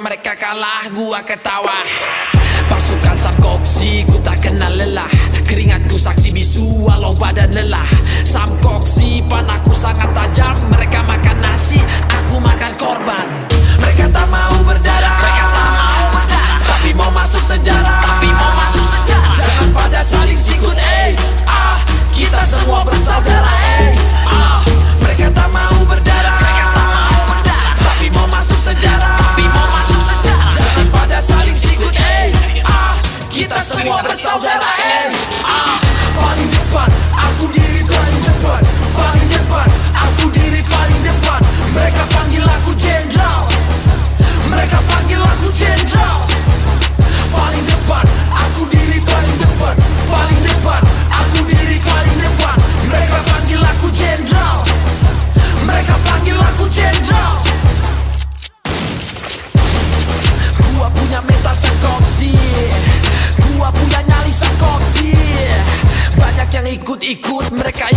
mereka kalah. Gua ketawa. Pasukan Samkoksi ku tak kenal lelah. Keringatku saksi bisu walau badan lelah. Samkoksi panahku sangat tajam. Mereka makan nasi, aku makan korban. Mereka tak mau berdarah. Mereka tak mau berdarah. Tapi mau masuk sejarah. Tapi mau masuk sejarah. Jangan pada saling sikut eh. Ah Kita semua bersaudara eh Kita semua bersaudara ikut-ikut mereka